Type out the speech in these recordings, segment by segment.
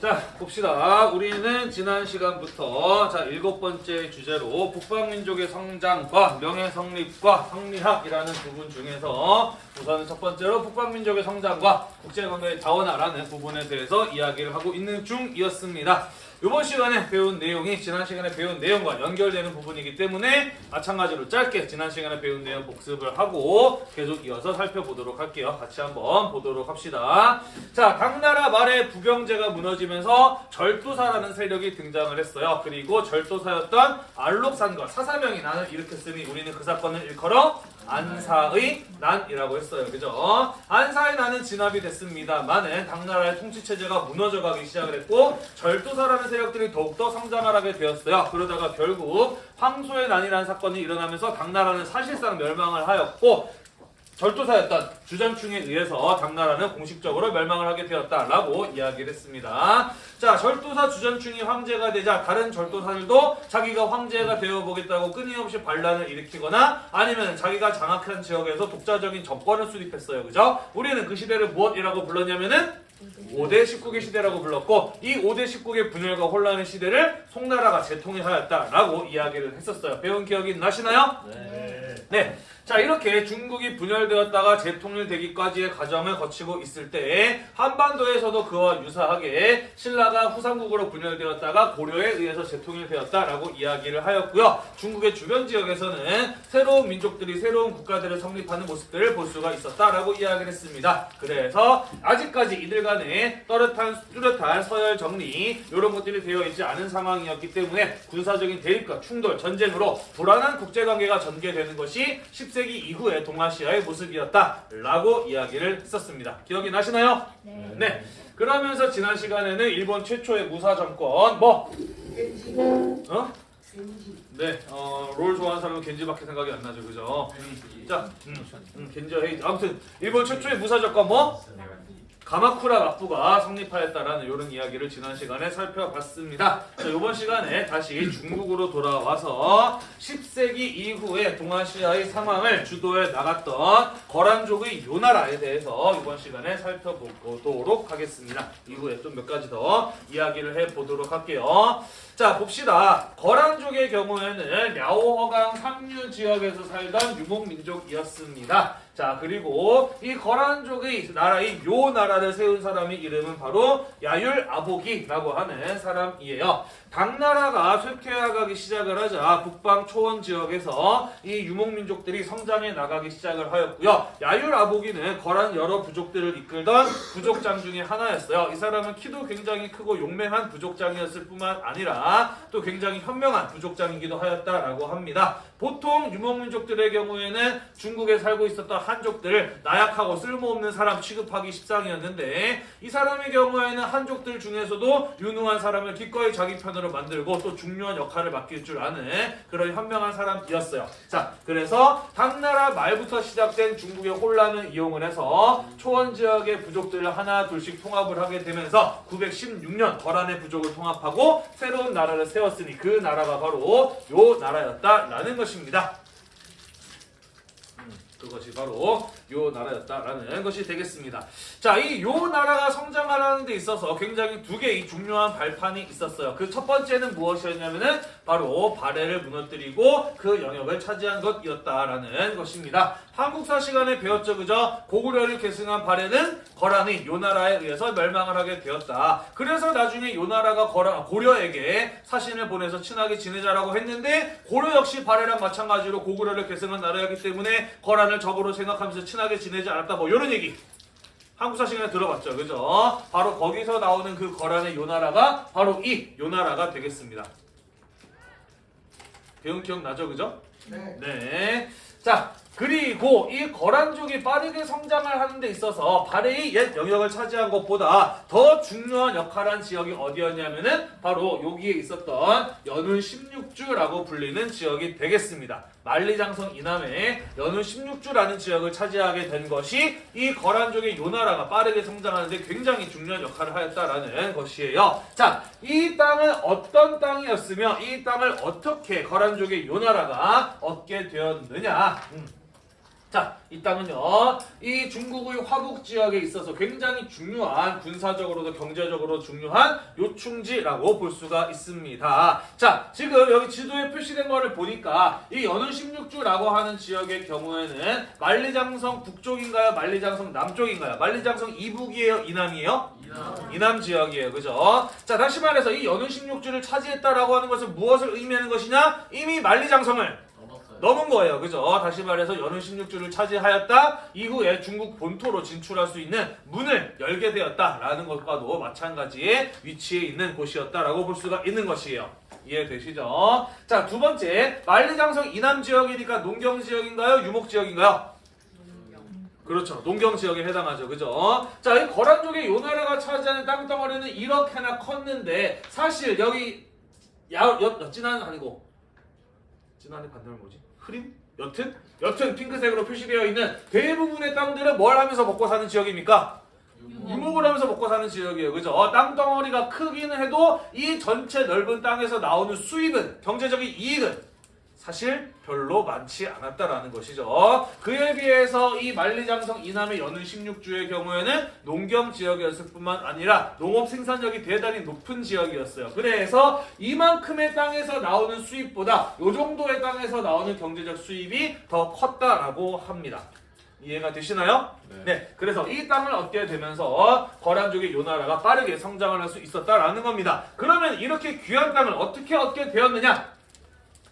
자 봅시다. 우리는 지난 시간부터 자 일곱 번째 주제로 북방민족의 성장과 명예 성립과 성리학이라는 부분 중에서 우선 첫 번째로 북방민족의 성장과 국제관계의 자원화라는 부분에 대해서 이야기를 하고 있는 중이었습니다. 이번 시간에 배운 내용이 지난 시간에 배운 내용과 연결되는 부분이기 때문에 마찬가지로 짧게 지난 시간에 배운 내용 복습을 하고 계속 이어서 살펴보도록 할게요. 같이 한번 보도록 합시다. 자, 당나라 말에 부병제가 무너지면서 절도사라는 세력이 등장을 했어요. 그리고 절도사였던 알록산과 사사명이 난을 일으켰으니 우리는 그 사건을 일컬어 안사의 난이라고 했어요. 그죠? 안사의 난은 진압이 됐습니다만은 당나라의 통치 체제가 무너져 가기 시작을 했고 절도사라는 세력들이 더욱더 성장을 하게 되었어요. 그러다가 결국 황소의 난이라는 사건이 일어나면서 당나라는 사실상 멸망을 하였고 절도사였던 주장충에 의해서 당나라는 공식적으로 멸망을 하게 되었다라고 이야기를 했습니다. 자, 절도사 주전충이 황제가 되자 다른 절도사들도 자기가 황제가 되어보겠다고 끊임없이 반란을 일으키거나 아니면 자기가 장악한 지역에서 독자적인 정권을 수립했어요. 그죠? 우리는 그 시대를 무엇이라고 불렀냐면은 5대 19개 시대라고 불렀고 이 5대 19개 분열과 혼란의 시대를 송나라가 재통일하였다라고 이야기를 했었어요. 배운 기억이 나시나요? 네. 네. 자 이렇게 중국이 분열되었다가 재통일되기까지의 과정을 거치고 있을 때 한반도에서도 그와 유사하게 신라가 후삼국으로 분열되었다가 고려에 의해서 재통일되었다라고 이야기를 하였고요. 중국의 주변 지역에서는 새로운 민족들이 새로운 국가들을 성립하는 모습들을 볼 수가 있었다라고 이야기를 했습니다. 그래서 아직까지 이들 간에 또렷한 뚜렷한 서열 정리 이런 것들이 되어 있지 않은 상황이었기 때문에 군사적인 대립과 충돌, 전쟁으로 불안한 국제관계가 전개되는 것이 10세기 이후의 동아시아의 모습이었다 라고 이야기를 했었습니다. 기억이 나시나요? 네. 네. 그러면서 지난 시간에는 일본 최초의 무사 정권 뭐 어? 네, 어, 롤 좋아하는 사람은 겐지밖에 생각이 안 나죠, 그죠? 자, 음, 음, 겐지와 헤이즈. 아무튼 일본 최초의 무사 정권 뭐 가마쿠라 막부가 성립하였다라는 이런 이야기를 지난 시간에 살펴봤습니다. 자, 이번 시간에 다시 중국으로 돌아와서 10세기 이후에 동아시아의 상황을 주도해 나갔던 거란족의 요나라에 대해서 이번 시간에 살펴보도록 하겠습니다. 이후에 좀 몇 가지 더 이야기를 해보도록 할게요. 자, 봅시다. 거란족의 경우에는 랴오허강 상류 지역에서 살던 유목민족이었습니다. 자, 그리고 이 거란 족의 나라의 요 나라를 세운 사람의 이름은 바로 야율 아보기라고 하는 사람이에요. 당나라가 쇠퇴해가기 시작을 하자 북방 초원 지역에서 이 유목민족들이 성장해 나가기 시작을 하였고요. 야율 아보기는 거란 여러 부족들을 이끌던 부족장 중에 하나였어요. 이 사람은 키도 굉장히 크고 용맹한 부족장이었을 뿐만 아니라 또 굉장히 현명한 부족장이기도 하였다라고 합니다. 보통 유목민족들의 경우에는 중국에 살고 있었던 한족들을 나약하고 쓸모없는 사람 취급하기 십상이었는데 이 사람의 경우에는 한족들 중에서도 유능한 사람을 기꺼이 자기 편으로 만들고 또 중요한 역할을 맡길 줄 아는 그런 현명한 사람이었어요. 자, 그래서 당나라 말부터 시작된 중국의 혼란을 이용을 해서 초원 지역의 부족들을 하나 둘씩 통합을 하게 되면서 916년 거란의 부족을 통합하고 새로운 나라를 세웠으니 그 나라가 바로 요 나라였다라는 것입니다. 음, 그것이 바로 요 나라였다라는 것이 되겠습니다. 자, 이 요 나라가 성장하라는 데 있어서 굉장히 두 개의 중요한 발판이 있었어요. 그 첫 번째는 무엇이었냐면은 바로 바레를 무너뜨리고 그 영역을 차지한 것이었다라는 것입니다. 한국사 시간에 배웠죠, 그죠? 고구려를 계승한 바레는 거란이 요 나라에 의해서 멸망을 하게 되었다. 그래서 나중에 요 나라가 거란, 고려에게 사신을 보내서 친하게 지내자라고 했는데 고려 역시 바레랑 마찬가지로 고구려를 계승한 나라였기 때문에 거란을 적으로 생각하면서 친하게 지내지 않았다. 뭐 이런 얘기. 한국사 시간에 들어봤죠. 그죠? 바로 거기서 나오는 그 거란의 요나라가 바로 이 요나라가 되겠습니다. 배운 기억 나죠? 그죠? 네. 네. 자, 그리고 이 거란족이 빠르게 성장을 하는 데 있어서 바레의 옛 영역을 차지한 것보다 더 중요한 역할을 한 지역이 어디였냐면은 바로 여기에 있었던 연운 16주라고 불리는 지역이 되겠습니다. 만리장성 이남에 연운 16주라는 지역을 차지하게 된 것이 이 거란족의 요나라가 빠르게 성장하는데 굉장히 중요한 역할을 하였다라는 것이에요. 자, 이 땅은 어떤 땅이었으며 이 땅을 어떻게 거란족의 요나라가 얻게 되었느냐? 음. 자, 이 땅은요, 이 중국의 화북 지역에 있어서 굉장히 중요한 군사적으로도 경제적으로 중요한 요충지라고 볼 수가 있습니다. 자, 지금 여기 지도에 표시된 거를 보니까 이 연운 16주라고 하는 지역의 경우에는 만리장성 북쪽인가요? 만리장성 남쪽인가요? 만리장성 이북이에요? 이남이에요? 이남 지역이에요. 그죠? 자, 다시 말해서 이 연운 16주를 차지했다라고 하는 것은 무엇을 의미하는 것이냐? 이미 만리장성을 넘은 거예요. 그죠? 다시 말해서 연운 16주를 차지하였다. 이후에 중국 본토로 진출할 수 있는 문을 열게 되었다라는 것과도 마찬가지의 위치에 있는 곳이었다라고 볼 수가 있는 것이에요. 이해되시죠? 자, 두 번째. 만리장성 이남 지역이니까 농경 지역인가요? 유목 지역인가요? 그렇죠. 농경 지역에 해당하죠. 그죠? 자, 이 거란족의 요나라가 차지하는 땅덩어리는 이렇게나 컸는데 사실 여기 야, 여, 여 진한 아니고 진한의 반대말 뭐지? 흐림? 여튼? 여튼 핑크색으로 표시되어 있는 대부분의 땅들은 뭘 하면서 먹고 사는 지역입니까? 유목을 하면서 먹고 사는 지역이에요. 그죠? 어, 땅덩어리가 크기는 해도 이 전체 넓은 땅에서 나오는 수입은 경제적인 이익은 사실 별로 많지 않았다라는 것이죠. 그에 비해서 이 만리장성 이남의 연운 16주의 경우에는 농경 지역이었을 뿐만 아니라 농업 생산력이 대단히 높은 지역이었어요. 그래서 이만큼의 땅에서 나오는 수입보다 이 정도의 땅에서 나오는 경제적 수입이 더 컸다라고 합니다. 이해가 되시나요? 네. 그래서 이 땅을 얻게 되면서 거란족의 요나라가 빠르게 성장을 할 수 있었다라는 겁니다. 그러면 이렇게 귀한 땅을 어떻게 얻게 되었느냐?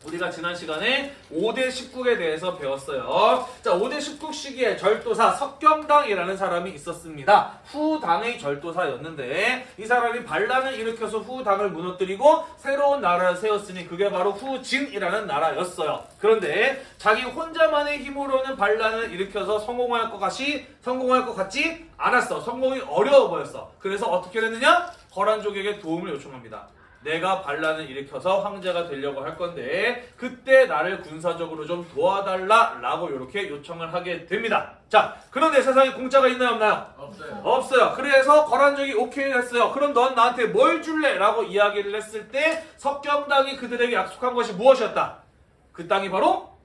우리가 지난 시간에 5대 19에 대해서 배웠어요. 자, 5대 19 시기에 절도사 석경당이라는 사람이 있었습니다. 후당의 절도사였는데 이 사람이 반란을 일으켜서 후당을 무너뜨리고 새로운 나라를 세웠으니 그게 바로 후진이라는 나라였어요. 그런데 자기 혼자만의 힘으로는 반란을 일으켜서 성공할 것 같이 성공할 것 같지 않았어. 성공이 어려워 보였어. 그래서 어떻게 됐느냐? 거란족에게 도움을 요청합니다. 내가 반란을 일으켜서 황제가 되려고 할 건데 그때 나를 군사적으로 좀 도와달라 라고 이렇게 요청을 하게 됩니다. 자, 그런데 세상에 공짜가 있나요 없나요? 없어요. 없어요. 그래서 거란족이 오케이 했어요. 그럼 넌 나한테 뭘 줄래? 라고 이야기를 했을 때 석경당이 그들에게 약속한 것이 무엇이었다? 그 땅이 바로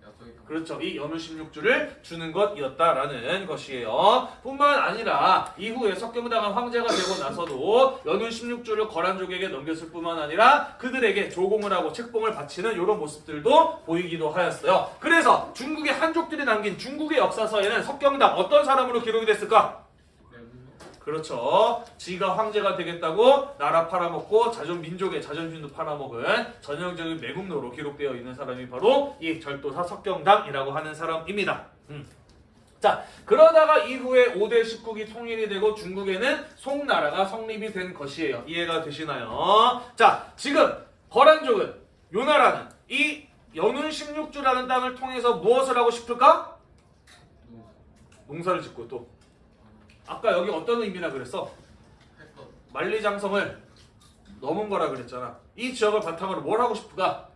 그렇죠. 이 연우 16주를 주는 것이었다라는 것이에요. 뿐만 아니라 이후에 석경당한 황제가 되고 나서도 연우 16주를 거란족에게 넘겼을 뿐만 아니라 그들에게 조공을 하고 책봉을 바치는 이런 모습들도 보이기도 하였어요. 그래서 중국의 한족들이 남긴 중국의 역사서에는 석경당 어떤 사람으로 기록이 됐을까? 그렇죠. 지가 황제가 되겠다고 나라 팔아먹고 자존 민족의 자존심도 팔아먹은 전형적인 매국노로 기록되어 있는 사람이 바로 이 절도사 석경당이라고 하는 사람입니다. 음. 자, 그러다가 이후에 5대 19기 통일이 되고 중국에는 송나라가 성립이 된 것이에요. 이해가 되시나요? 자, 지금 거란족은 요 나라는 이 연운 16주라는 땅을 통해서 무엇을 하고 싶을까? 농사를 짓고 또 아까 여기 어떤 의미라 그랬어? 만리장성을 넘은 거라 그랬잖아. 이 지역을 바탕으로 뭘 하고 싶을까?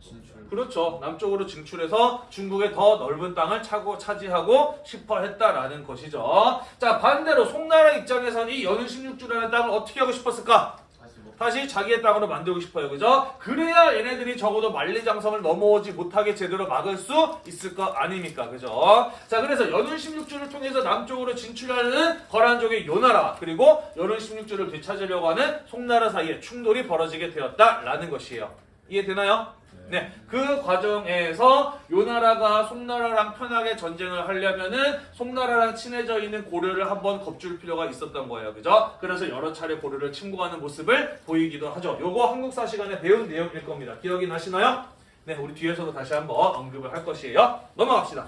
진출. 그렇죠. 남쪽으로 진출해서 중국의 더 넓은 땅을 차고 차지하고 싶어 했다라는 것이죠. 자, 반대로 송나라 입장에서는 이 연운 16주라는 땅을 어떻게 하고 싶었을까? 다시 자기의 땅으로 만들고 싶어요. 그죠? 그래야 얘네들이 적어도 만리장성을 넘어오지 못하게 제대로 막을 수 있을 것 아닙니까? 그죠? 자, 그래서 연운 16주를 통해서 남쪽으로 진출하는 거란족의 요나라 그리고 연운 16주를 되찾으려고 하는 송나라 사이에 충돌이 벌어지게 되었다라는 것이에요. 이해되나요? 네, 그 과정에서 요나라가 송나라랑 편하게 전쟁을 하려면은 송나라랑 친해져 있는 고려를 한번 겁줄 필요가 있었던 거예요. 그죠? 그래서 여러 차례 고려를 침공하는 모습을 보이기도 하죠. 요거 한국사 시간에 배운 내용일 겁니다. 기억이 나시나요? 네, 우리 뒤에서도 다시 한번 언급을 할 것이에요. 넘어갑시다.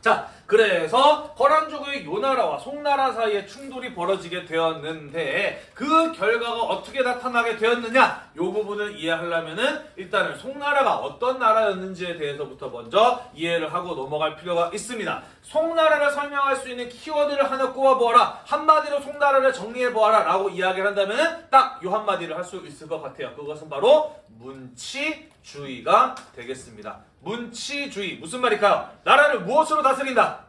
자, 그래서 거란족의 요나라와 송나라 사이에 충돌이 벌어지게 되었는데 그 결과가 어떻게 나타나게 되었느냐? 요 부분을 이해하려면은 일단은 송나라가 어떤 나라였는지에 대해서부터 먼저 이해를 하고 넘어갈 필요가 있습니다. 송나라를 설명할 수 있는 키워드를 하나 꼽아보아라. 한마디로 송나라를 정리해보아라. 라고 이야기를 한다면은 딱요 한마디를 할 수 있을 것 같아요. 그것은 바로 문치주의가 되겠습니다. 문치주의. 무슨 말일까요? 나라를 무엇으로 다스린다?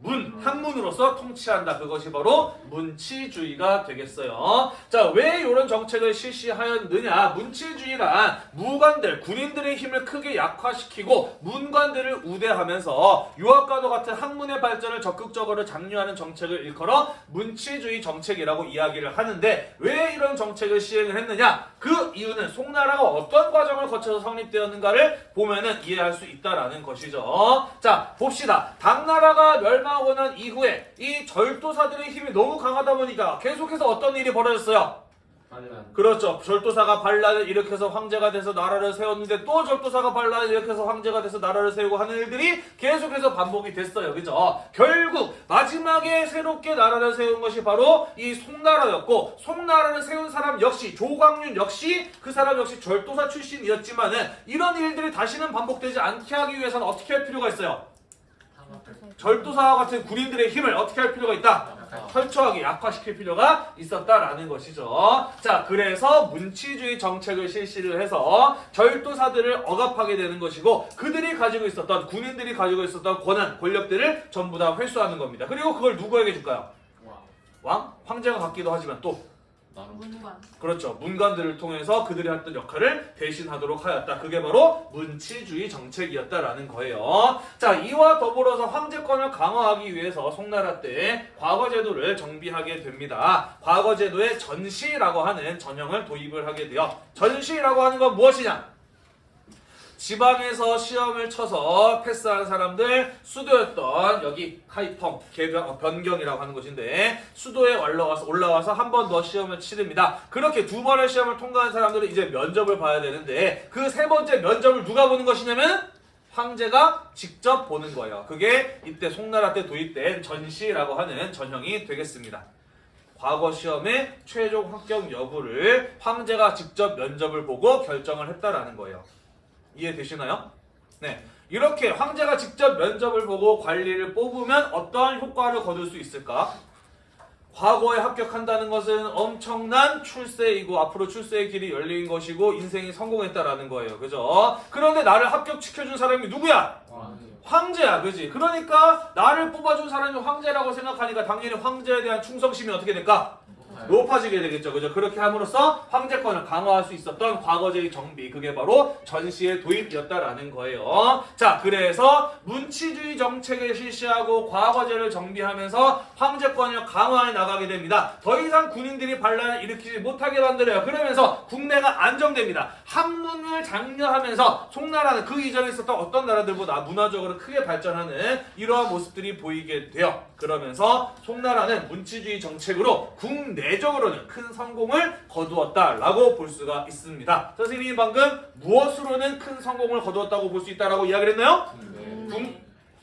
문, 학문으로서 통치한다. 그것이 바로 문치주의가 되겠어요. 자, 왜 이런 정책을 실시하였느냐? 문치주의란 무관들, 군인들의 힘을 크게 약화시키고 문관들을 우대하면서 유학과도 같은 학문의 발전을 적극적으로 장려하는 정책을 일컬어 문치주의 정책이라고 이야기를 하는데 왜 이런 정책을 시행을 했느냐? 그 이유는 송나라가 어떤 과정을 거쳐서 성립되었는가를 보면은 이해할 수 있다라는 것이죠. 자, 봅시다. 당나라가 멸망 하고 난 이후에 이 절도사들의 힘이 너무 강하다 보니까 계속해서 어떤 일이 벌어졌어요? 반란. 그렇죠. 절도사가 반란을 일으켜서 황제가 돼서 나라를 세웠는데 또 절도사가 반란을 일으켜서 황제가 돼서 나라를 세우고 하는 일들이 계속해서 반복이 됐어요. 그죠? 결국 마지막에 새롭게 나라를 세운 것이 바로 이 송나라였고 송나라를 세운 사람 역시 조광윤 역시 그 사람 역시 절도사 출신이었지만은 이런 일들이 다시는 반복되지 않게 하기 위해서는 어떻게 할 필요가 있어요? 절도사와 같은 군인들의 힘을 어떻게 할 필요가 있다? 철저하게 약화시킬 필요가 있었다라는 것이죠. 자, 그래서 문치주의 정책을 실시를 해서 절도사들을 억압하게 되는 것이고 그들이 가지고 있었던 군인들이 가지고 있었던 권한, 권력들을 전부 다 회수하는 겁니다. 그리고 그걸 누구에게 줄까요? 와. 왕? 황제가 갖기도 하지만 또 나름. 문관. 그렇죠. 문관들을 통해서 그들이 했던 역할을 대신하도록 하였다. 그게 바로 문치주의 정책이었다라는 거예요. 자, 이와 더불어서 황제권을 강화하기 위해서 송나라 때 과거제도를 정비하게 됩니다. 과거제도에 전시라고 하는 전형을 도입을 하게 돼요. 전시라고 하는 건 무엇이냐? 지방에서 시험을 쳐서 패스한 사람들 수도였던 여기 카이펑 개경 어, 변경이라고 하는 곳인데 수도에 올라와서 올라와서 한 번 더 시험을 치릅니다. 그렇게 두 번의 시험을 통과한 사람들은 이제 면접을 봐야 되는데 그 세 번째 면접을 누가 보는 것이냐면 황제가 직접 보는 거예요. 그게 이때 송나라 때 도입된 전시라고 하는 전형이 되겠습니다. 과거 시험의 최종 합격 여부를 황제가 직접 면접을 보고 결정을 했다라는 거예요. 이해되시나요? 네. 이렇게 황제가 직접 면접을 보고 관리를 뽑으면 어떠한 효과를 거둘 수 있을까? 과거에 합격한다는 것은 엄청난 출세이고 앞으로 출세의 길이 열린 것이고 인생이 성공했다라는 거예요. 그죠? 그런데 나를 합격시켜준 사람이 누구야? 와. 황제야. 그지? 그러니까 나를 뽑아준 사람이 황제라고 생각하니까 당연히 황제에 대한 충성심이 어떻게 될까? 높아지게 되겠죠. 그죠? 그렇게 함으로써 황제권을 강화할 수 있었던 과거제의 정비. 그게 바로 전시의 도입이었다라는 거예요. 자, 그래서 문치주의 정책을 실시하고 과거제를 정비하면서 황제권을 강화해 나가게 됩니다. 더 이상 군인들이 반란을 일으키지 못하게 만들어요. 그러면서 국내가 안정됩니다. 학문을 장려하면서 송나라는 그 이전에 있었던 어떤 나라들보다 문화적으로 크게 발전하는 이러한 모습들이 보이게 돼요. 그러면서 송나라는 문치주의 정책으로 국내 적으로는 큰 성공을 거두었다라고 볼 수가 있습니다. 선생님이 방금 무엇으로는 큰 성공을 거두었다고 볼 수 있다라고 이야기를 했나요? 네.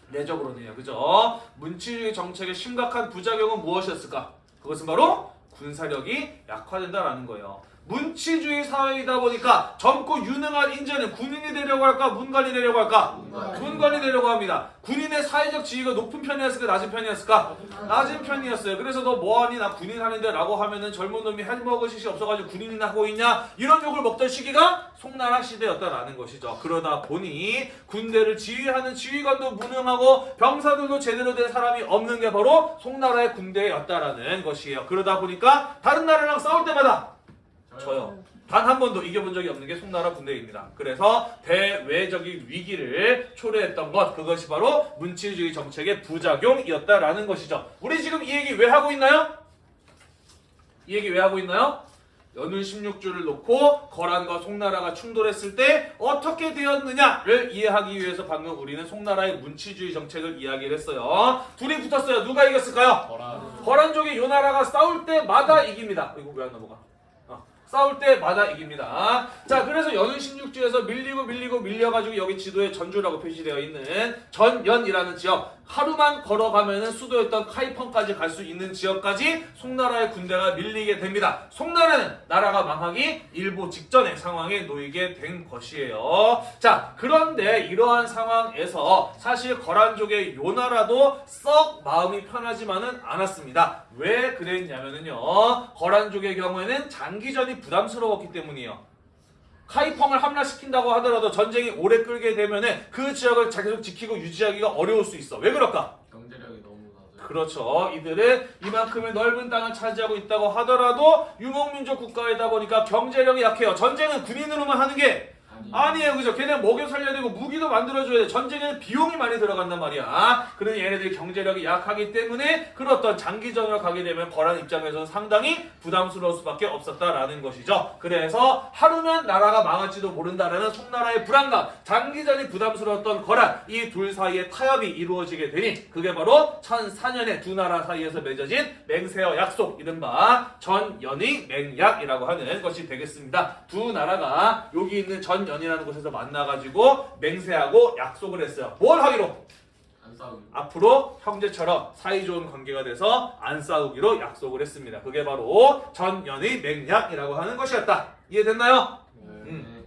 국내적으로는요. 그죠? 문치주의 정책의 심각한 부작용은 무엇이었을까? 그것은 바로 군사력이 약화된다라는 거예요. 문치주의 사회이다 보니까 젊고 유능한 인재는 군인이 되려고 할까? 문관이 되려고 할까? 문관. 문관이 되려고 합니다. 군인의 사회적 지위가 높은 편이었을까? 낮은 편이었을까? 낮은 편이었어요. 그래서 너 뭐하니? 나 군인 하는데 라고 하면은 젊은 놈이 해먹을 짓이 없어가지고 군인이나 하고 있냐? 이런 욕을 먹던 시기가 송나라 시대였다라는 것이죠. 그러다 보니 군대를 지휘하는 지휘관도 무능하고 병사들도 제대로 된 사람이 없는 게 바로 송나라의 군대였다라는 것이에요. 그러다 보니까 다른 나라랑 싸울 때마다 저요. 단 한 번도 이겨본 적이 없는 게 송나라 군대입니다. 그래서 대외적인 위기를 초래했던 것 그것이 바로 문치주의 정책의 부작용이었다라는 것이죠. 우리 지금 이 얘기 왜 하고 있나요? 이 얘기 왜 하고 있나요? 연운 16주를 놓고 거란과 송나라가 충돌했을 때 어떻게 되었느냐를 이해하기 위해서 방금 우리는 송나라의 문치주의 정책을 이야기를 했어요. 둘이 붙었어요. 누가 이겼을까요? 거란. 거란족이 요 나라가 싸울 때마다 이깁니다. 이거 왜 안 넘어가? 어, 싸울 때마다 이깁니다. 자, 그래서 연운 16주에서 밀리고 밀리고 밀려가지고 여기 지도에 전주라고 표시되어 있는 전연이라는 지역 하루만 걸어가면은 수도였던 카이펑까지 갈 수 있는 지역까지 송나라의 군대가 밀리게 됩니다. 송나라는 나라가 망하기 일보 직전의 상황에 놓이게 된 것이에요. 자, 그런데 이러한 상황에서 사실 거란족의 요 나라도 썩 마음이 편하지만은 않았습니다. 왜 그랬냐면은요. 거란족의 경우에는 장기전이 부담스러웠기 때문이에요. 카이펑을 함락시킨다고 하더라도 전쟁이 오래 끌게 되면은 그 지역을 계속 지키고 유지하기가 어려울 수 있어. 왜 그럴까? 경제력이 너무. 그렇죠. 이들은 이만큼의 넓은 땅을 차지하고 있다고 하더라도 유목민족 국가이다 보니까 경제력이 약해요. 전쟁은 군인으로만 하는 게 아니. 아니에요, 그죠? 걔네 먹여 살려야 되고 무기도 만들어줘야 돼. 전쟁에는 비용이 많이 들어간단 말이야. 그러니 얘네들이 경제력이 약하기 때문에 그런 어떤 장기전으로 가게 되면 거란 입장에서는 상당히 부담스러울 수밖에 없었다라는 것이죠. 그래서 하루면 나라가 망할지도 모른다라는 송나라의 불안감, 장기전이 부담스러웠던 거란 이 둘 사이의 타협이 이루어지게 되니 그게 바로 1004년에 두 나라 사이에서 맺어진 맹세어 약속, 이른바 전연익 맹약이라고 하는 것이 되겠습니다. 두 나라가 여기 있는 전 연이라는 곳에서 만나가지고 맹세하고 약속을 했어요. 뭘 하기로? 안 싸우기. 앞으로 형제처럼 사이좋은 관계가 돼서 안 싸우기로 약속을 했습니다. 그게 바로 전연의 맹약이라고 하는 것이었다. 이해됐나요? 음.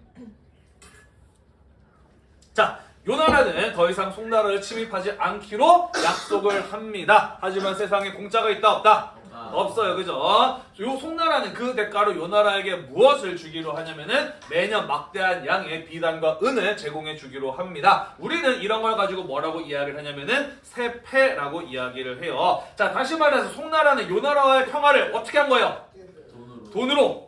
자, 요 나라는 더 이상 송나라를 침입하지 않기로 약속을 합니다. 하지만 세상에 공짜가 있다 없다? 아. 없어요. 그죠? 요 송나라는 그 대가로 요 나라에게 무엇을 주기로 하냐면은 매년 막대한 양의 비단과 은을 제공해 주기로 합니다. 우리는 이런 걸 가지고 뭐라고 이야기를 하냐면은 세패라고 이야기를 해요. 자, 다시 말해서 송나라는 요 나라와의 평화를 어떻게 한 거예요? 돈으로. 돈으로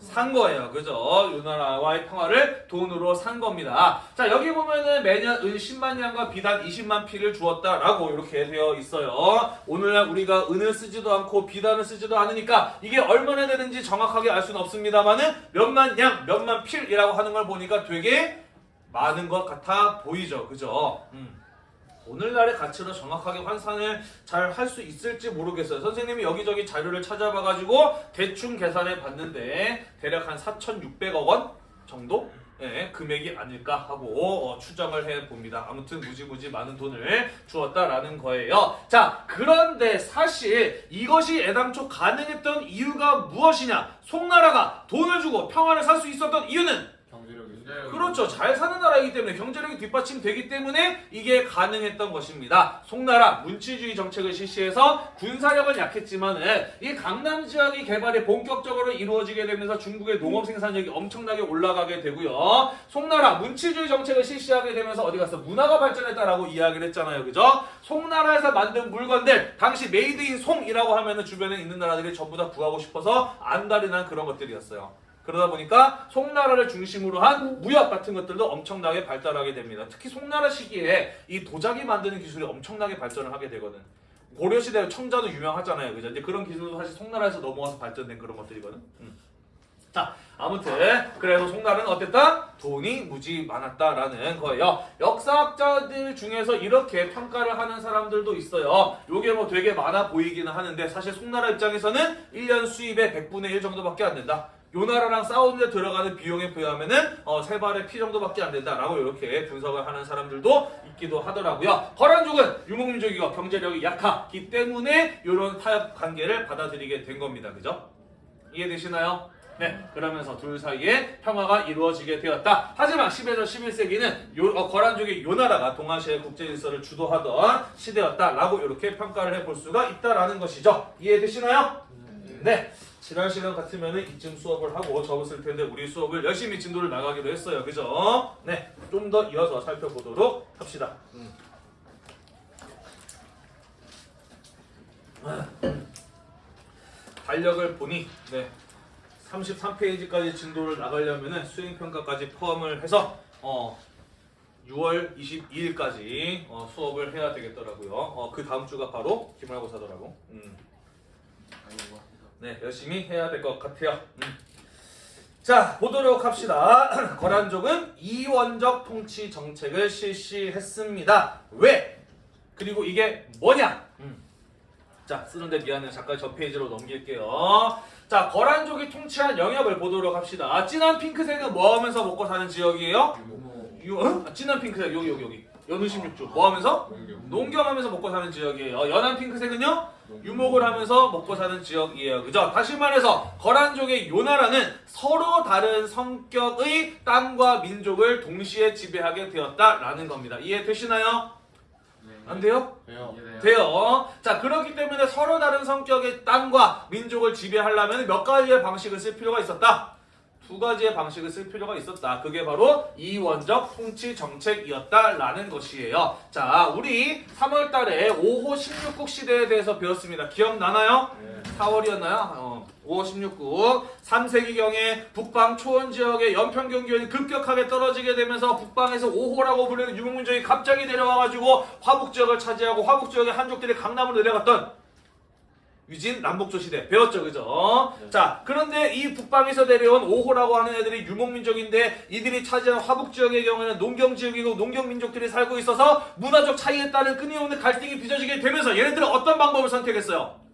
산 거예요. 그죠? 요 나라와의 평화를 돈으로 산 겁니다. 자, 여기 보면은 매년 은 10만 양과 비단 20만 피를 주었다라고 이렇게 되어 있어요. 오늘날 우리가 은을 쓰지도 않고 비단을 쓰지도 않으니까 이게 얼마나 되는지 정확하게 알 수는 없습니다만은 몇만 양, 몇만 필이라고 하는 걸 보니까 되게 많은 것 같아 보이죠. 그죠? 음. 오늘날의 가치로 정확하게 환산을 잘 할 수 있을지 모르겠어요. 선생님이 여기저기 자료를 찾아봐가지고 대충 계산해 봤는데 대략 한 4,600억 원 정도? 예, 금액이 아닐까 하고 어, 추정을 해 봅니다. 아무튼 무지무지 많은 돈을 주었다라는 거예요. 자, 그런데 사실 이것이 애당초 가능했던 이유가 무엇이냐? 송나라가 돈을 주고 평화를 살 수 있었던 이유는 그렇죠. 잘 사는 나라이기 때문에 경제력이 뒷받침되기 때문에 이게 가능했던 것입니다. 송나라 문치주의 정책을 실시해서 군사력은 약했지만은 이 강남 지역이 개발이 본격적으로 이루어지게 되면서 중국의 농업 생산력이 엄청나게 올라가게 되고요. 송나라 문치주의 정책을 실시하게 되면서 어디 가서 문화가 발전했다라고 이야기를 했잖아요. 그죠? 송나라에서 만든 물건들 당시 made in 송이라고 하면은 주변에 있는 나라들이 전부 다 구하고 싶어서 안달이 난 그런 것들이었어요. 그러다 보니까 송나라를 중심으로 한 무역 같은 것들도 엄청나게 발달하게 됩니다. 특히 송나라 시기에 이 도자기 만드는 기술이 엄청나게 발전을 하게 되거든. 고려 시대 청자도 유명하잖아요, 그죠? 근데 그런 기술도 사실 송나라에서 넘어와서 발전된 그런 것들이거든. 음. 자, 아무튼 그래서 송나라는 어땠다? 돈이 무지 많았다라는 거예요. 역사학자들 중에서 이렇게 평가를 하는 사람들도 있어요. 요게 뭐 되게 많아 보이기는 하는데 사실 송나라 입장에서는 1년 수입의 100분의 1 정도밖에 안 된다. 요 나라랑 싸우는데 들어가는 비용에 비하면은 어, 세 발의 피 정도밖에 안 된다라고 이렇게 분석을 하는 사람들도 있기도 하더라고요. 거란족은 유목민족이고 경제력이 약하기 때문에 이런 타협 관계를 받아들이게 된 겁니다. 그죠? 이해되시나요? 네, 그러면서 둘 사이에 평화가 이루어지게 되었다. 하지만 10에서 11세기는 요, 어, 거란족의 요 나라가 동아시아의 국제 질서를 주도하던 시대였다라고 이렇게 평가를 해볼 수가 있다라는 것이죠. 이해되시나요? 네. 지난 시간 같으면은 이쯤 수업을 하고 접었을 텐데 우리 수업을 열심히 진도를 나가기로 했어요. 그죠? 네. 좀 더 이어서 살펴보도록 합시다. 음. 달력을 보니 네. 33페이지까지 진도를 나가려면은 수행평가까지 포함을 해서 어 6월 22일까지 어, 수업을 해야 되겠더라고요. 어, 그 다음 주가 바로 기말고사더라고. 음. 아이고. 네, 열심히 해야 될 것 같아요. 음. 자, 보도록 합시다. 거란족은 이원적 통치 정책을 실시했습니다. 왜? 그리고 이게 뭐냐? 음. 자, 쓰는데 미안해요. 잠깐 저 페이지로 넘길게요. 자, 거란족이 통치한 영역을 보도록 합시다. 진한 핑크색은 뭐 하면서 먹고 사는 지역이에요? 유, 어? 아, 진한 핑크색 여기 여기 여기. 연우 16주. 뭐 하면서? 농경. 농경하면서 먹고 사는 지역이에요. 연한 핑크색은요? 유목을 하면서 먹고 사는 지역이에요. 그죠? 다시 말해서 거란족의 요 나라는 서로 다른 성격의 땅과 민족을 동시에 지배하게 되었다라는 겁니다. 이해되시나요? 네. 안 돼요? 돼요. 돼요. 자, 그렇기 때문에 서로 다른 성격의 땅과 민족을 지배하려면 몇 가지의 방식을 쓸 필요가 있었다. 두 가지의 방식을 쓸 필요가 있었다. 그게 바로 이원적 통치 정책이었다라는 것이에요. 자, 우리 3월 달에 5호 16국 시대에 대해서 배웠습니다. 기억나나요? 4월이었나요? 어, 5호 16국 3세기경에 북방 초원 지역의 연평 경기원이 급격하게 떨어지게 되면서 북방에서 5호라고 불리는 유목민족이 갑자기 내려와가지고 화북 지역을 차지하고 화북 지역의 한족들이 강남으로 내려갔던 유진 남북조 시대 배웠죠 그죠? 네. 자 그런데 이 북방에서 내려온 5호라고 하는 애들이 유목민족인데 이들이 차지한 화북 지역의 경우에는 농경 지역이고 농경 민족들이 살고 있어서 문화적 차이에 따른 끊임없는 갈등이 빚어지게 되면서 얘네들은 어떤 방법을 선택했어요?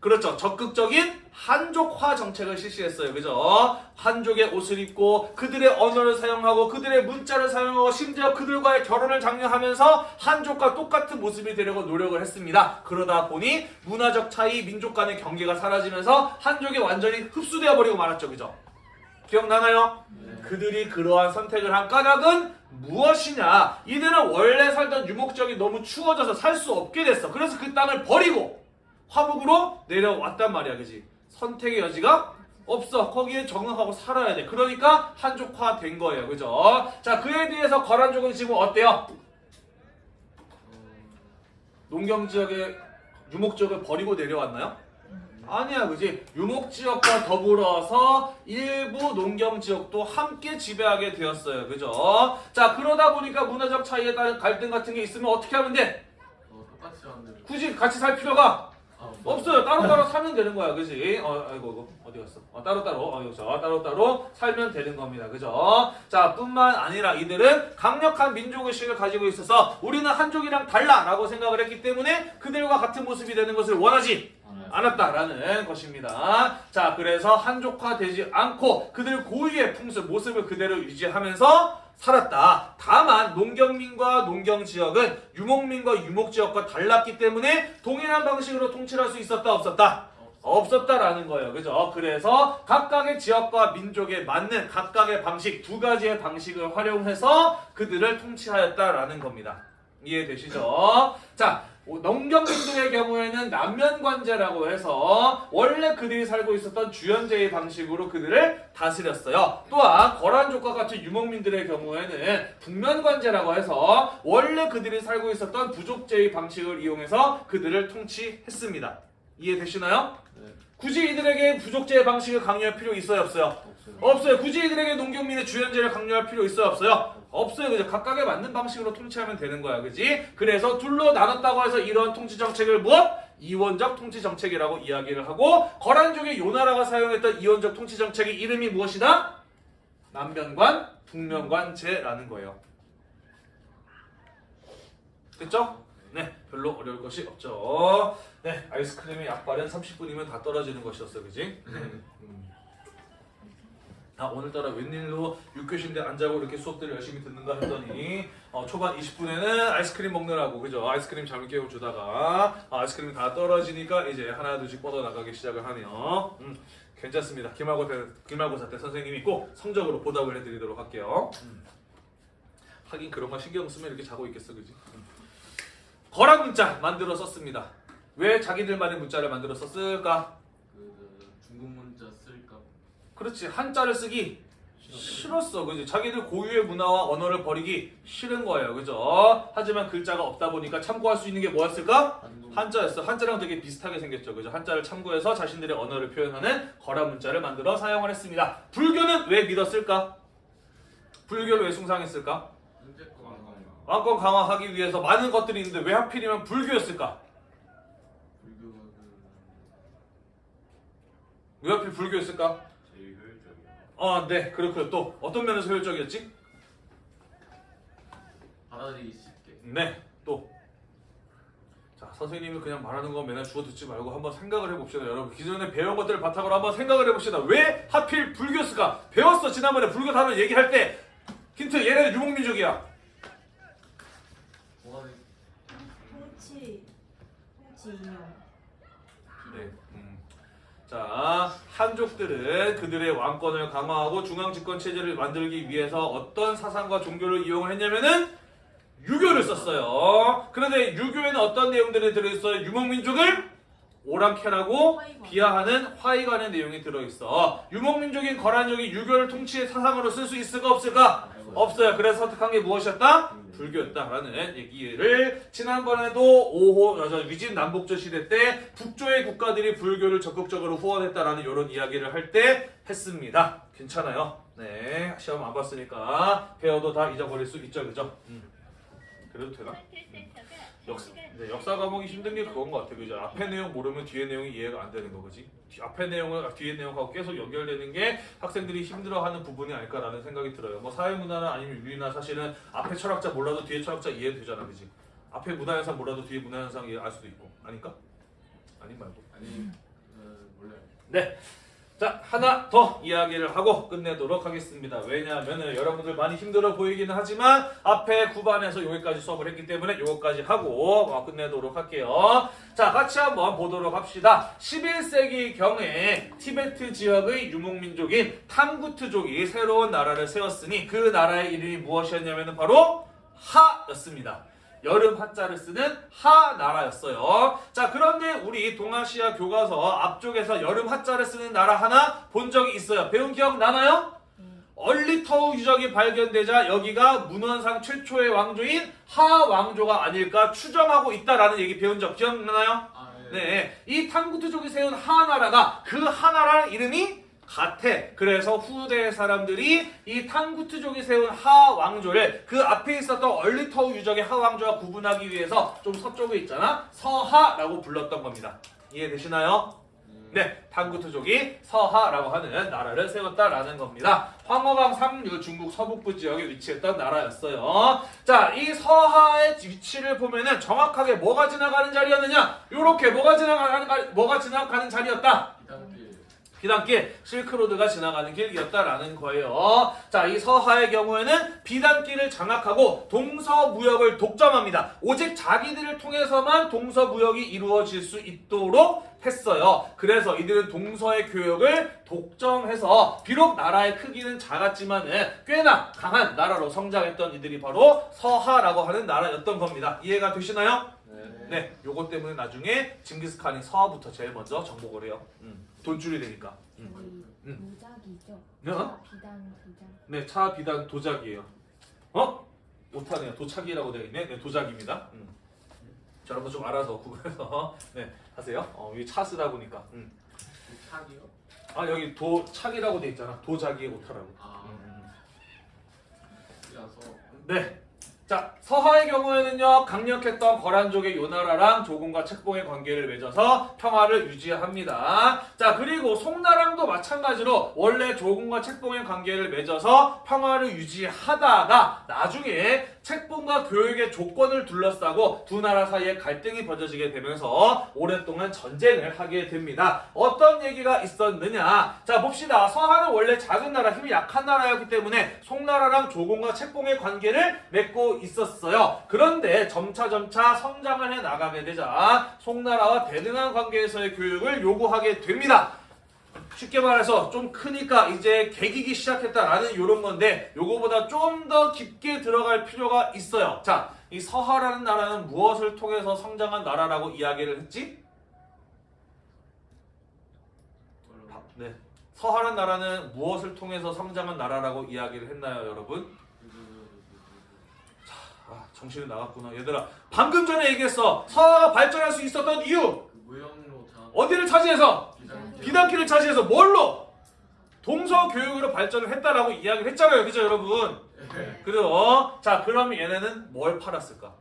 그렇죠. 적극적인 한족화 정책을 실시했어요. 그죠? 한족의 옷을 입고 그들의 언어를 사용하고 그들의 문자를 사용하고 심지어 그들과의 결혼을 장려하면서 한족과 똑같은 모습이 되려고 노력을 했습니다. 그러다 보니 문화적 차이, 민족 간의 경계가 사라지면서 한족이 완전히 흡수되어 버리고 말았죠. 그죠? 기억나나요? 네. 그들이 그러한 선택을 한 까닭은 무엇이냐? 이들은 원래 살던 유목 지역이 너무 추워져서 살 수 없게 됐어. 그래서 그 땅을 버리고 화북으로 내려왔단 말이야, 그지? 선택의 여지가 없어. 거기에 적응하고 살아야 돼. 그러니까 한족화 된 거예요, 그죠? 자, 그에 대해서 거란족은 지금 어때요? 어, 농경 지역의 유목 지역을 버리고 내려왔나요? 아니야, 그지? 유목 지역과 더불어서 일부 농경 지역도 함께 지배하게 되었어요, 그죠? 자, 그러다 보니까 문화적 차이에 따른 갈등 같은 게 있으면 어떻게 하면 돼? 어, 똑같이 굳이 같이 살 필요가 아, 없어요. 따로따로 살면 되는 거야, 그지? 어, 아이고, 이거 어디 갔어? 어, 따로따로, 어, 여기서 따로따로 살면 되는 겁니다, 그죠? 자, 뿐만 아니라 이들은 강력한 민족의식을 가지고 있어서 우리는 한족이랑 달라 라고 생각을 했기 때문에 그들과 같은 모습이 되는 것을 원하지 않았다라는 것입니다. 자, 그래서 한족화되지 않고 그들 고유의 풍습, 모습을 그대로 유지하면서 살았다. 다만 농경민과 농경 지역은 유목민과 유목 지역과 달랐기 때문에 동일한 방식으로 통치를 할 수 있었다 없었다. 없었다라는 거예요. 그죠? 그래서 각각의 지역과 민족에 맞는 각각의 방식, 두 가지의 방식을 활용해서 그들을 통치하였다라는 겁니다. 이해되시죠? 자, 농경민족의 경우에는 남면관제라고 해서 원래 그들이 살고 있었던 주연제의 방식으로 그들을 다스렸어요. 또한 거란족과 같은 유목민들의 경우에는 북면관제라고 해서 원래 그들이 살고 있었던 부족제의 방식을 이용해서 그들을 통치했습니다. 이해되시나요? 네. 굳이 이들에게 부족제의 방식을 강요할 필요 있어요 없어요? 없어요. 없어요. 굳이 이들에게 농경민의 주연제를 강요할 필요 있어요 없어요? 없어요. 그죠? 각각에 맞는 방식으로 통치하면 되는 거야. 그지? 그래서 둘로 나눴다고 해서 이런 통치 정책을 무엇? 이원적 통치 정책이라고 이야기를 하고 거란족의 요나라가 사용했던 이원적 통치 정책의 이름이 무엇이다? 남면관, 북면관제라는 거예요. 됐죠? 네, 별로 어려울 것이 없죠. 네, 아이스크림의 약발은 30분이면 다 떨어지는 것이었어, 그지? 음. 아, 오늘따라 웬일로 6교시인데 안 자고 이렇게 수업들을 열심히 듣는가 했더니 어, 초반 20분에는 아이스크림 먹느라고 그죠? 아이스크림 잘못 깨워주다가 아, 아이스크림이 다 떨어지니까 이제 하나 둘씩 뻗어나가기 시작을 하네요. 음, 괜찮습니다. 기말고사, 기말고사 때 선생님이 꼭 성적으로 보답을 해드리도록 할게요. 음. 하긴 그런 거 신경 쓰면 이렇게 자고 있겠어, 그지? 음. 거란 문자 만들어 썼습니다. 왜 자기들만의 문자를 만들어 썼을까? 그, 그렇지. 한자를 쓰기 싫었어. 그지? 자기들 고유의 문화와 언어를 버리기 싫은 거예요. 그죠? 하지만 글자가 없다 보니까 참고할 수 있는 게 뭐였을까? 한자였어. 한자랑 되게 비슷하게 생겼죠. 그죠? 한자를 참고해서 자신들의 언어를 표현하는 거란 문자를 만들어 사용을 했습니다. 불교는 왜 믿었을까? 불교를 왜 숭상했을까? 왕권 강화하기 위해서 많은 것들이 있는데 왜 하필이면 불교였을까? 그왜 하필 불교였을까 아 네 그렇고요 또 어떤 면에서 효율적이었지 받아들이기 쉽게 네, 또. 자, 선생님이 그냥 말하는 거 맨날 주워 듣지 말고 한번 생각을 해봅시다. 여러분, 기존에 배운 것들을 바탕으로 한번 생각을 해봅시다. 왜 하필 불교였을까? 배웠어, 지난번에 불교 단어 얘기할 때. 힌트, 얘네는 유목민족이야. 뭐가 돼? 통치 통치 인용 네. 음. 자, 한족들은 그들의 왕권을 강화하고 중앙집권 체제를 만들기 위해서 어떤 사상과 종교를 이용을 했냐면은 유교를 썼어요. 그런데 유교에는 어떤 내용들이 들어있어요? 유목민족을 오랑캐라고. 비하하는 화이관의 내용이 들어있어. 유목민족인 거란족이 유교를 통치의 사상으로 쓸 수 있을까 없을까? 없어요. 그래서 선택한 게 무엇이었다? 불교였다라는 얘기를 지난번에도 5호 저 위진 남북조 시대 때 북조의 국가들이 불교를 적극적으로 후원했다라는 이런 이야기를 할 때 했습니다. 괜찮아요. 네 시험 안 봤으니까 배워도 다 잊어버릴 수 있죠, 그죠? 음. 그래도 되나? 역사, 네, 역사 과목이 힘든 게 그건 것 같아. 그죠? 앞에 내용 모르면 뒤에 내용이 이해가 안 되는 거지. 뒤- 앞에 내용을 뒤에 내용하고 계속 연결되는 게 학생들이 힘들어하는 부분이 아닐까라는 생각이 들어요. 뭐 사회문화나 아니면 윤리나 사실은 앞에 철학자 몰라도 뒤에 철학자 이해 되잖아, 그지? 앞에 문화현상 몰라도 뒤에 문화현상 이해 알 수도 있고, 아닐까? 아닌 말고. 아니 어, 몰라요. 네. 자, 하나 더 이야기를 하고 끝내도록 하겠습니다. 왜냐하면 여러분들 많이 힘들어 보이기는 하지만 앞에 9반에서 여기까지 수업을 했기 때문에 이거까지 하고 어, 끝내도록 할게요. 자, 같이 한번 보도록 합시다. 11세기 경에 티베트 지역의 유목민족인 탕구트족이 새로운 나라를 세웠으니 그 나라의 이름이 무엇이었냐면 바로 하였습니다. 여름 한자를 쓰는 하나라였어요. 자, 그런데 우리 동아시아 교과서 앞쪽에서 여름 한자를 쓰는 나라 하나 본 적이 있어요. 배운 기억 나나요? 얼리터우 유적이 발견되자 여기가 문헌상 최초의 왕조인 하왕조가 아닐까 추정하고 있다라는 얘기 배운 적 기억나나요? 아 네. 네, 이 탕구트족이 세운 하나라가 그 하나라 이름이 같아. 그래서 후대 사람들이 이 탕구트족이 세운 하왕조를 그 앞에 있었던 얼리터우 유적의 하왕조와 구분하기 위해서 좀 서쪽에 있잖아. 서하라고 불렀던 겁니다. 이해되시나요? 음, 네, 탕구트족이 서하라고 하는 나라를 세웠다라는 겁니다. 황허강 상류 중국 서북부 지역에 위치했던 나라였어요. 자, 이 서하의 위치를 보면은 정확하게 뭐가 지나가는 자리였느냐? 요렇게 뭐가 지나가는 가- 뭐가 지나가는 자리였다. 비단길 실크로드가 지나가는 길이었다라는 거예요. 자, 이 서하의 경우에는 비단길을 장악하고 동서무역을 독점합니다. 오직 자기들을 통해서만 동서무역이 이루어질 수 있도록 했어요. 그래서 이들은 동서의 교역을 독점해서 비록 나라의 크기는 작았지만은 꽤나 강한 나라로 성장했던 이들이 바로 서하라고 하는 나라였던 겁니다. 이해가 되시나요? 네. 네, 요것 때문에 나중에 징기스칸이 서하부터 제일 먼저 정복을 해요. 음, 돈줄이 되니까. 음. 음. 도자기죠. 네? 차 비단 도자. 네, 차 비단 도자기예요. 어? 못하네요. 도착이라고 되어 있네. 네, 도자기입니다. 음. 자, 여러분 좀 알아서 구글에서 네 하세요. 어, 여기 차 쓰다 보니까. 음. 차기요? 아 여기 도착이라고 돼 있잖아. 도자기의 오타라고. 아 음. 네. 자, 서하의 경우에는요, 강력했던 거란족의 요나라랑 조공과 책봉의 관계를 맺어서 평화를 유지합니다. 자, 그리고 송나라랑도 마찬가지로 원래 조공과 책봉의 관계를 맺어서 평화를 유지하다가 나중에 책봉과 교육의 조건을 둘러싸고 두 나라 사이에 갈등이 벌어지게 되면서 오랫동안 전쟁을 하게 됩니다. 어떤 얘기가 있었느냐? 자, 봅시다. 서하는 원래 작은 나라, 힘이 약한 나라였기 때문에 송나라랑 조공과 책봉의 관계를 맺고 있었어요. 그런데 점차점차 성장을 해 나가게 되자 송나라와 대등한 관계에서의 교육을 요구하게 됩니다. 쉽게 말해서 좀 크니까 이제 개기기 시작했다라는 이런 건데 요거보다 좀 더 깊게 들어갈 필요가 있어요. 자, 이 서하라는 나라는 무엇을 통해서 성장한 나라라고 이야기를 했지? 네. 서하라는 나라는 무엇을 통해서 성장한 나라라고 이야기를 했나요, 여러분? 아, 정신이 나갔구나. 얘들아, 방금 전에 얘기했어. 서하가 발전할 수 있었던 이유. 그 어디를 차지해서? 비단길을 차지해서 뭘로? 동서 교육으로 발전을 했다라고 이야기를 했잖아요. 그죠, 여러분? 네. 그래요. 자, 그럼 얘네는 뭘 팔았을까?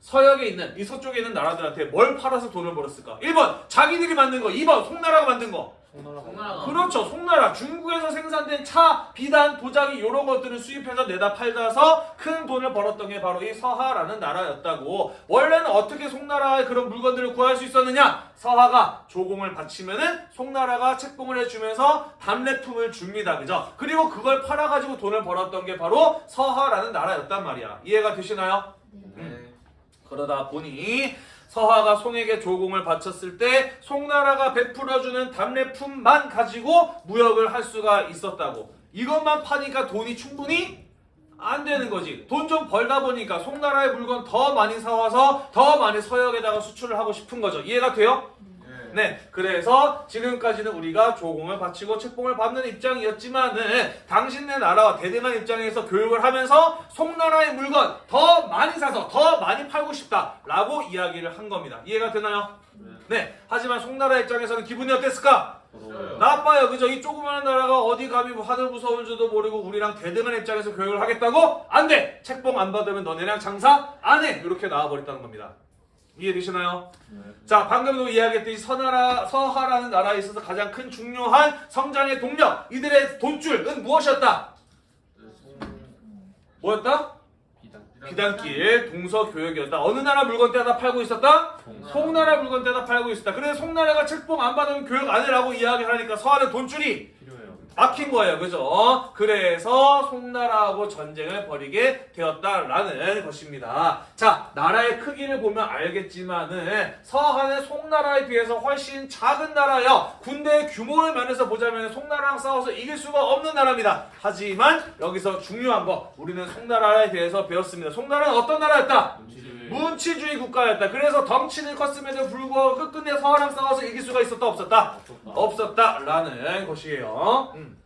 서역에 있는 이 서쪽에 있는 나라들한테 뭘 팔아서 돈을 벌었을까? 1번 자기들이 만든 거, 2번 송나라가 만든 거. 송나라가 그렇죠. 송나라 중국에서 생산된 차, 비단, 도자기 이런 것들을 수입해서 내다 팔다서 큰 돈을 벌었던 게 바로 이 서하라는 나라였다고. 원래는 어떻게 송나라의 그런 물건들을 구할 수 있었느냐? 서하가 조공을 바치면은 송나라가 책봉을 해주면서 답례품을 줍니다. 그죠? 그리고 그걸 팔아가지고 돈을 벌었던 게 바로 서하라는 나라였단 말이야. 이해가 되시나요? 네. 네. 그러다 보니 서하가 송에게 조공을 바쳤을 때 송나라가 베풀어주는 답례품만 가지고 무역을 할 수가 있었다고. 이것만 파니까 돈이 충분히 안 되는 거지. 돈 좀 벌다 보니까 송나라의 물건 더 많이 사와서 더 많이 서역에다가 수출을 하고 싶은 거죠. 이해가 돼요? 네. 네, 그래서 지금까지는 우리가 조공을 바치고 책봉을 받는 입장이었지만은 당신네 나라와 대등한 입장에서 교육을 하면서 송나라의 물건 더 많이 사서 더 많이 팔고 싶다라고 이야기를 한 겁니다. 이해가 되나요? 네. 하지만 송나라 입장에서는 기분이 어땠을까? 나빠요. 그죠? 이 조그마한 나라가 어디 감히 뭐 하늘 무서운 줄도 모르고 우리랑 대등한 입장에서 교육을 하겠다고? 안 돼! 책봉 안 받으면 너네랑 장사 안 해! 이렇게 나와버렸다는 겁니다. 이해되시나요? 자, 방금도 이야기했듯이 서나라, 서하라는 나라에 있어서 가장 큰 중요한 성장의 동력, 이들의 돈줄은 무엇이었다? 뭐였다? 비단길, 동서교역이었다. 어느 나라 물건 떼다 팔고 있었다? 송나라 물건 떼다 팔고 있었다. 그래서 송나라가 책봉 안 받으면 교육 안 해라고 이야기하니까 서하는 돈줄이. 막힌 거예요. 그죠? 그래서 송나라하고 전쟁을 벌이게 되었다라는 것입니다. 자, 나라의 크기를 보면 알겠지만은 서한은 송나라에 비해서 훨씬 작은 나라예요. 군대의 규모를 면에서 보자면 송나라랑 싸워서 이길 수가 없는 나라입니다. 하지만 여기서 중요한 거 우리는 송나라에 대해서 배웠습니다. 송나라는 어떤 나라였다? 문치주의 국가였다. 그래서 덩치는 컸음에도 불구하고 끝끝내 서하랑 싸워서 이길 수가 있었다 없었다? 없었다 라는 것이에요. 음.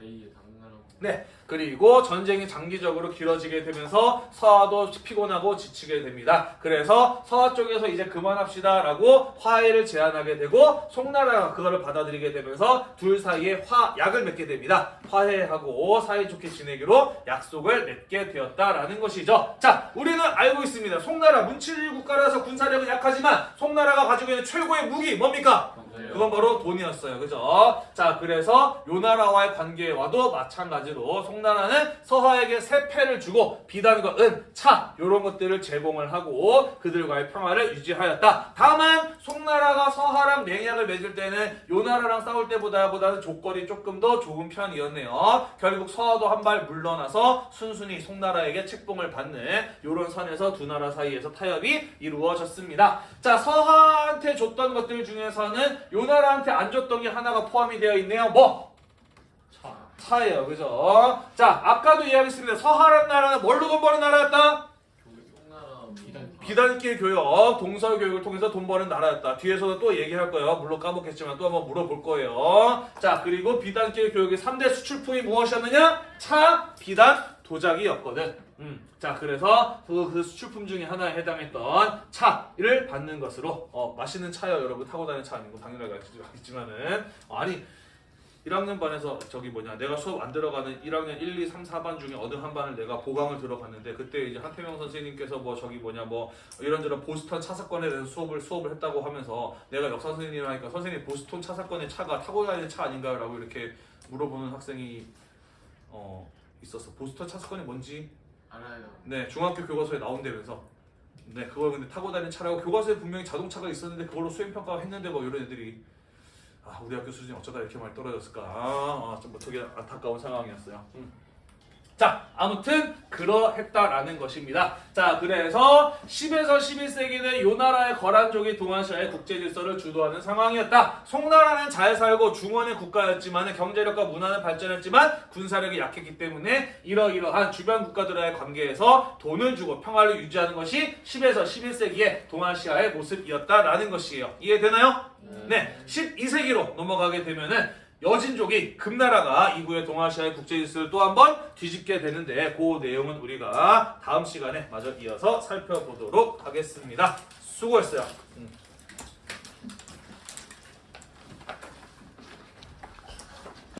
제2의 당나라. 네. 그리고 전쟁이 장기적으로 길어지게 되면서 서하도 피곤하고 지치게 됩니다. 그래서 서하 쪽에서 이제 그만합시다 라고 화해를 제안하게 되고 송나라가 그거를 받아들이게 되면서 둘 사이에 화약을 맺게 됩니다. 화해하고 사이좋게 지내기로 약속을 맺게 되었다라는 것이죠. 자, 우리는 알고 있습니다. 송나라 문칠일 국가라서 군사력은 약하지만 송나라가 가지고 있는 최고의 무기 뭡니까? 그건 바로 돈이었어요. 그죠? 자, 그래서 요 나라와의 관계와도 마찬가지로 송 나라는 서하에게 세패를 주고 비단과 은, 차 요런 것들을 제공을 하고 그들과의 평화를 유지하였다. 다만 송나라가 서하랑 맹약을 맺을 때는 요 나라랑 싸울 때보다 보다는 조건이 조금 더 좋은 편이었네요. 결국 서하도 한 발 물러나서 순순히 송나라에게 책봉을 받는 요런 선에서 두 나라 사이에서 타협이 이루어졌습니다. 자, 서하한테 줬던 것들 중에서는 요 나라한테 안 줬던 게 하나가 포함이 되어 있네요. 뭐? 차. 차예요. 그죠? 자, 아까도 이야기했습니다. 서하라는 나라는 뭘로 돈 버는 나라였다? 비단길 교역, 동서 교육을 통해서 돈 버는 나라였다. 뒤에서도 또 얘기할 거예요. 물론 까먹겠지만 또 한번 물어볼 거예요. 자, 그리고 비단길 교육의 3대 수출품이 무엇이었느냐? 차, 비단, 도자기였거든. 음. 자, 그래서 그, 그 수출품 중에 하나에 해당했던 차를 받는 것으로 어, 맛있는 차요, 여러분. 타고 다니는 차 아니고 당연하게 알겠지만은 어, 아니 1학년 반에서 저기 뭐냐 내가 수업 안 들어가는 1학년 1, 2, 3, 4반 중에 어느 한 반을 내가 보강을 들어갔는데 그때 이제 한태명 선생님께서 뭐 저기 뭐냐 뭐 이런저런 보스턴 차 사건에 대해서 수업을 수업을 했다고 하면서 내가 역사 선생님이라 하니까 선생님 보스턴 차 사건의 차가 타고 다니는 차 아닌가요 라고 이렇게 물어보는 학생이 어 있었어. 보스턴 차 사건이 뭔지? 알아요. 네 중학교 교과서에 나온다면서. 네 그걸 근데 타고 다니는 차라고 교과서에 분명히 자동차가 있었는데 그걸로 수행 평가 했는데 뭐 이런 애들이 아 우리 학교 수준이 어쩌다 이렇게 많이 떨어졌을까 아, 좀 되게 안타까운 상황이었어요. 음. 자 아무튼 그러했다라는 것입니다. 자 그래서 10에서 11세기는 요 나라의 거란족이 동아시아의 국제 질서를 주도하는 상황이었다. 송나라는 잘 살고 중원의 국가였지만 경제력과 문화는 발전했지만 군사력이 약했기 때문에 이러이러한 주변 국가들과의 관계에서 돈을 주고 평화를 유지하는 것이 10에서 11세기의 동아시아의 모습이었다라는 것이에요. 이해되나요? 네, 12세기로 넘어가게 되면은 여진족이 금나라가 이후에 동아시아의 국제 질서를 또 한 번 뒤집게 되는데 그 내용은 우리가 다음 시간에 마저 이어서 살펴보도록 하겠습니다. 수고했어요. 음.